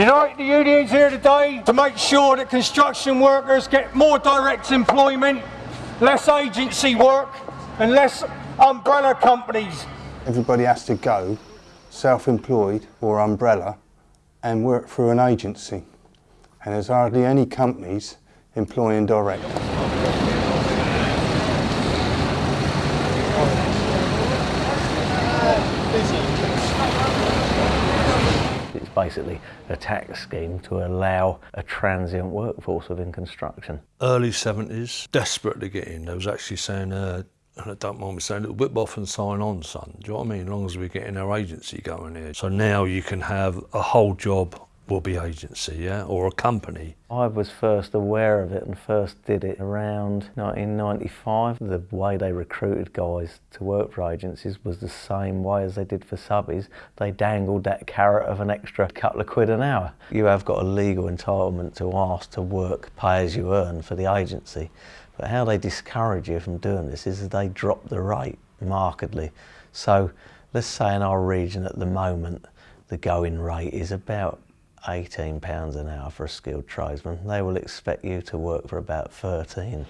Unite the unions here today to make sure that construction workers get more direct employment, less agency work and less umbrella companies. Everybody has to go self-employed or umbrella and work through an agency. And there's hardly any companies employing direct. It's basically a tax scheme to allow a transient workforce within construction. Early 70s, desperate to get in. They was actually saying, uh, and I don't mind me saying, whip off and sign on, son. Do you know what I mean? As long as we're getting our agency going here. So now you can have a whole job be agency, yeah, or a company. I was first aware of it and first did it around 1995. The way they recruited guys to work for agencies was the same way as they did for subbies. They dangled that carrot of an extra couple of quid an hour. You have got a legal entitlement to ask to work pay as you earn for the agency. But how they discourage you from doing this is they drop the rate markedly. So let's say in our region at the moment, the going rate is about £18 an hour for a skilled tradesman. They will expect you to work for about 13.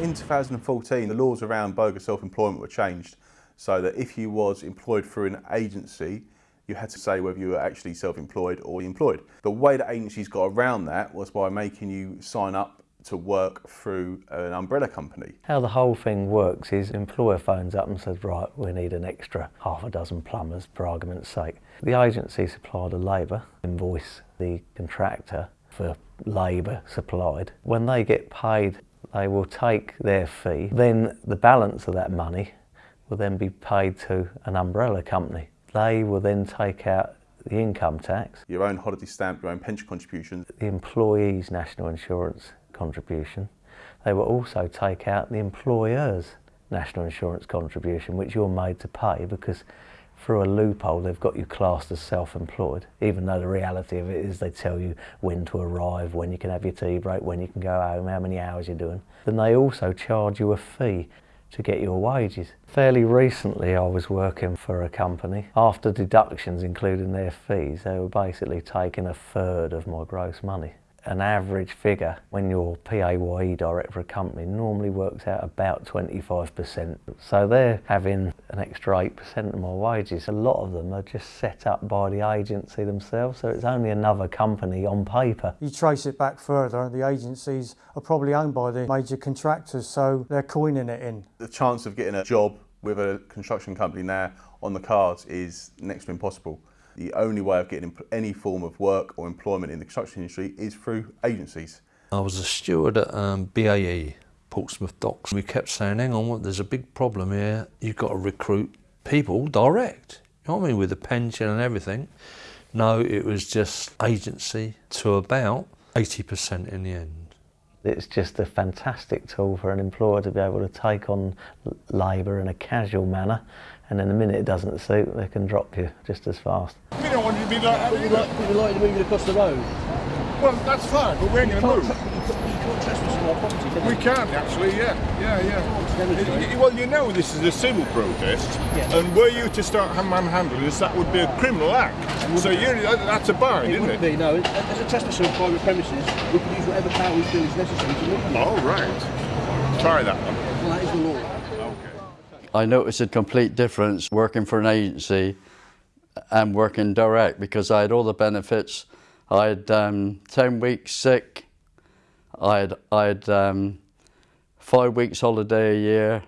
In 2014, the laws around bogus self-employment were changed so that if you was employed through an agency, you had to say whether you were actually self-employed or employed. The way that agencies got around that was by making you sign up to work through an umbrella company. How the whole thing works is employer phones up and says, right, we need an extra half a dozen plumbers, for argument's sake. The agency supplied the labour, invoice the contractor for labour supplied. When they get paid, they will take their fee. Then the balance of that money will then be paid to an umbrella company. They will then take out the income tax. Your own holiday stamp, your own pension contributions. The employee's national insurance contribution. They will also take out the employer's national insurance contribution, which you're made to pay because through a loophole they've got you classed as self-employed, even though the reality of it is they tell you when to arrive, when you can have your tea break, when you can go home, how many hours you're doing. Then they also charge you a fee to get your wages. Fairly recently I was working for a company. After deductions including their fees, they were basically taking a third of my gross money an average figure when you're PAYE director for a company normally works out about 25%. So they're having an extra 8% of my wages. A lot of them are just set up by the agency themselves, so it's only another company on paper. You trace it back further, the agencies are probably owned by the major contractors, so they're coining it in. The chance of getting a job with a construction company now on the cards is next to impossible the only way of getting any form of work or employment in the construction industry is through agencies. I was a steward at um, BAE, Portsmouth Docks. We kept saying, hang on, there's a big problem here. You've got to recruit people direct. You know what I mean? With the pension and everything. No, it was just agency to about 80% in the end. It's just a fantastic tool for an employer to be able to take on labour in a casual manner and then the minute it doesn't suit, they can drop you just as fast. We don't want you to be like that. Would you like, would like to move it across the road? Well, that's fine, but we're going to move. You can't trespass on our property, can We can, actually, yeah. Yeah, yeah. Well, you know this is a civil protest, yeah. and were you to start manhandling this, that would be a criminal act. So you're, that's a bar, it isn't it? It would Be, no. As a trespass on private premises, we can use whatever power we feel is necessary to move Oh, right. Try that one. Well, that is the law. I noticed a complete difference working for an agency and working direct because I had all the benefits. I had um, 10 weeks sick, I had, I had um, five weeks holiday a year,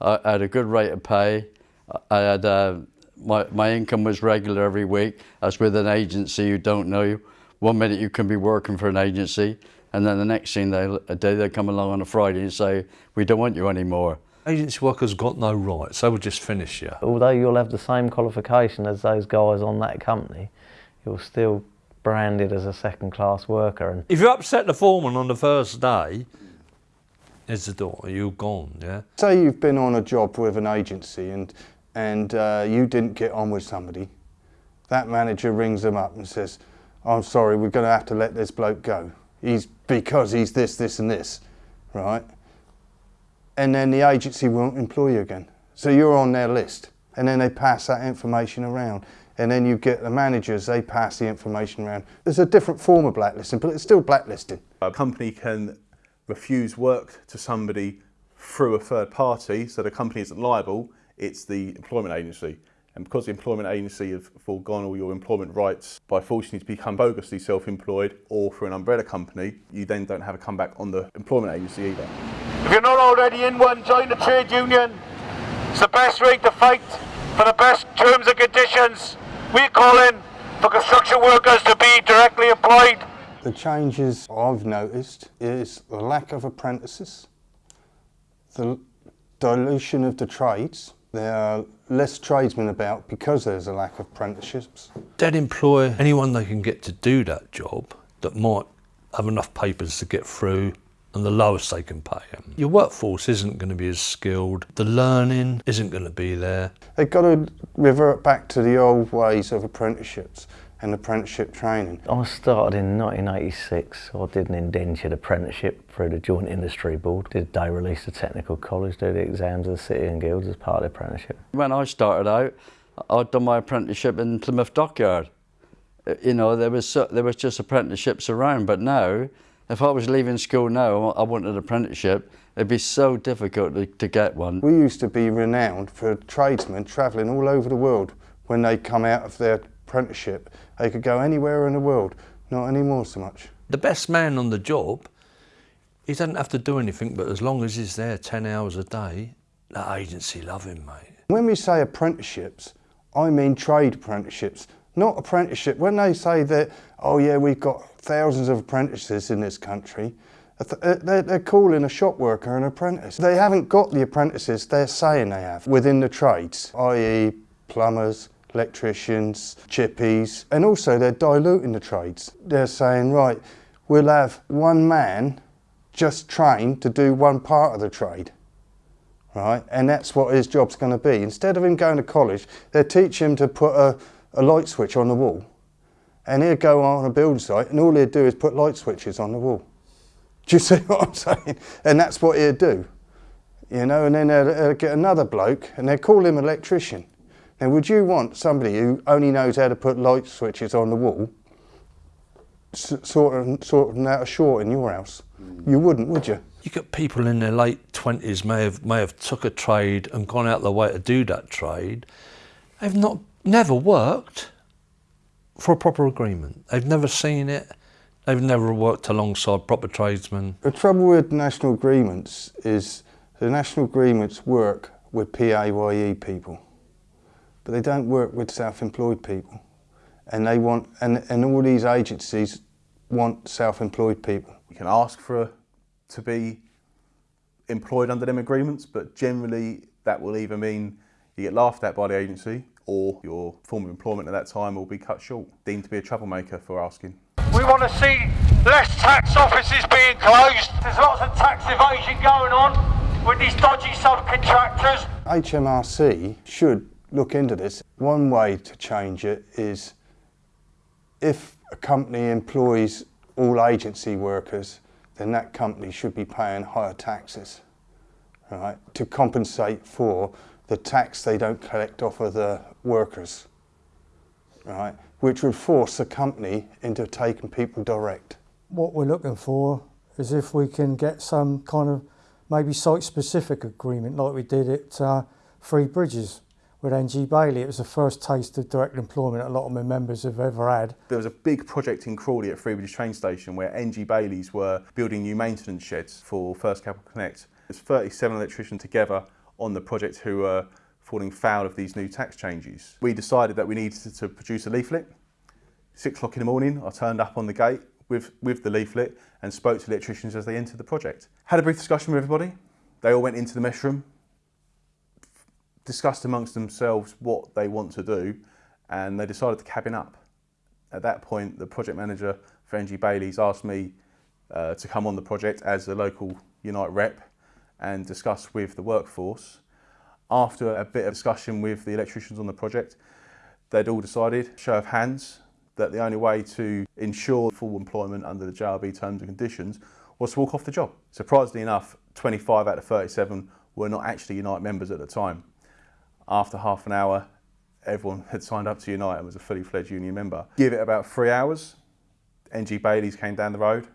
I had a good rate of pay, I had, uh, my, my income was regular every week. As with an agency, you don't know. One minute you can be working for an agency, and then the next thing they, a day they come along on a Friday and say, we don't want you anymore. Agency workers got no rights, They will just finish you. Although you'll have the same qualification as those guys on that company, you're still branded as a second class worker. And if you upset the foreman on the first day, it's the door, you're gone, yeah? Say you've been on a job with an agency and, and uh, you didn't get on with somebody. That manager rings them up and says, I'm sorry, we're going to have to let this bloke go. He's because he's this, this and this, right? and then the agency won't employ you again. So you're on their list, and then they pass that information around. And then you get the managers, they pass the information around. There's a different form of blacklisting, but it's still blacklisting. A company can refuse work to somebody through a third party, so the company isn't liable, it's the employment agency. And because the employment agency have foregone all your employment rights by forcing you to become bogusly self-employed or through an umbrella company, you then don't have a comeback on the employment agency either. If you're not already in one, join the trade union. It's the best way to fight for the best terms and conditions. We're calling for construction workers to be directly employed. The changes I've noticed is the lack of apprentices, the dilution of the trades. There are less tradesmen about because there's a lack of apprenticeships. They'd employ anyone they can get to do that job that might have enough papers to get through and the lowest they can pay them. Your workforce isn't going to be as skilled, the learning isn't going to be there. They've got to revert back to the old ways of apprenticeships and apprenticeship training. I started in 1986. I did an indentured apprenticeship through the Joint Industry Board. Did day release to technical college, did the exams of the City and Guilds as part of the apprenticeship. When I started out, I'd done my apprenticeship in Plymouth Dockyard. Uh, You know, there was there was just apprenticeships around, but now, if I was leaving school now, I wanted an apprenticeship. It'd be so difficult to, to get one. We used to be renowned for tradesmen travelling all over the world when they come out of their apprenticeship. They could go anywhere in the world, not anymore so much. The best man on the job, he doesn't have to do anything, but as long as he's there 10 hours a day, that agency love him, mate. When we say apprenticeships, I mean trade apprenticeships, not apprenticeship. When they say that, oh yeah, we've got thousands of apprentices in this country, uh, they're, they're calling a shop worker an apprentice. They haven't got the apprentices they're saying they have within the trades, i.e. plumbers, electricians, chippies, and also they're diluting the trades. They're saying, right, we'll have one man just trained to do one part of the trade right? And that's what his job's going to be. Instead of him going to college, they teach him to put a, a light switch on the wall. And he'll go on a building site and all he'll do is put light switches on the wall. Do you see what I'm saying? And that's what he'll do. You know, and then they'll, they'll get another bloke and they'll call him electrician. Now, would you want somebody who only knows how to put light switches on the wall s- sort of, sort out a short in your house? You wouldn't, would you? You got people in their late 20s may have, may have took a trade and gone out of the way to do that trade. They've not, never worked for a proper agreement. They've never seen it. They've never worked alongside proper tradesmen. The trouble with national agreements is the national agreements work with PAYE people, but they don't work with self-employed people. And they want, and, and all these agencies want self-employed people. You can ask for to be employed under them agreements, but generally that will either mean you get laughed at by the agency or your form of employment at that time will be cut short, deemed to be a troublemaker for asking. We want to see less tax offices being closed. There's lots of tax evasion going on with these dodgy subcontractors. HMRC should look into this. One way to change it is if a company employs all agency workers, then that company should be paying higher taxes, right, to compensate for the tax they don't collect off of the workers, right, which would force the company into taking people direct. What we're looking for is if we can get some kind of maybe site-specific agreement like we did at uh, Three Bridges with NG Bailey. It was the first taste of direct employment a lot of my members have ever had. There was a big project in Crawley at Three Bridges train station where NG Baileys were building new maintenance sheds for First Capital Connect. There's 37 electricians together on the project who were falling foul of these new tax changes. We decided that we needed to produce a leaflet. Six o'clock in the morning, I turned up on the gate with, with the leaflet and spoke to electricians as they entered the project. Had a brief discussion with everybody. They all went into the mess room, discussed amongst themselves what they want to do, and they decided to cabin up. At that point, the project manager for NG Bailey's asked me uh, to come on the project as the local Unite rep and discuss with the workforce. After a bit of discussion with the electricians on the project, they'd all decided, show of hands, that the only way to ensure full employment under the JIB terms and conditions was to walk off the job. Surprisingly enough, 25 out of 37 were not actually Unite members at the time. After half an hour, everyone had signed up to Unite and was a fully fledged union member. Give it about three hours, NG Bailey's came down the road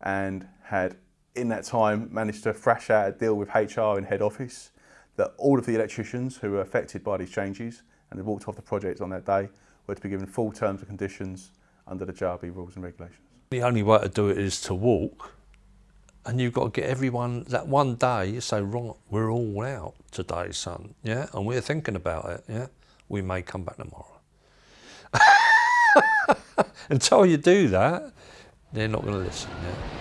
and had in that time managed to thrash out a deal with HR in head office that all of the electricians who were affected by these changes and had walked off the project on that day were to be given full terms and conditions under the JIB rules and regulations. The only way to do it is to walk, and you've got to get everyone that one day. You say, right, we're all out today, son. Yeah, and we're thinking about it. Yeah, we may come back tomorrow. Until you do that, they're not going to listen. Yeah.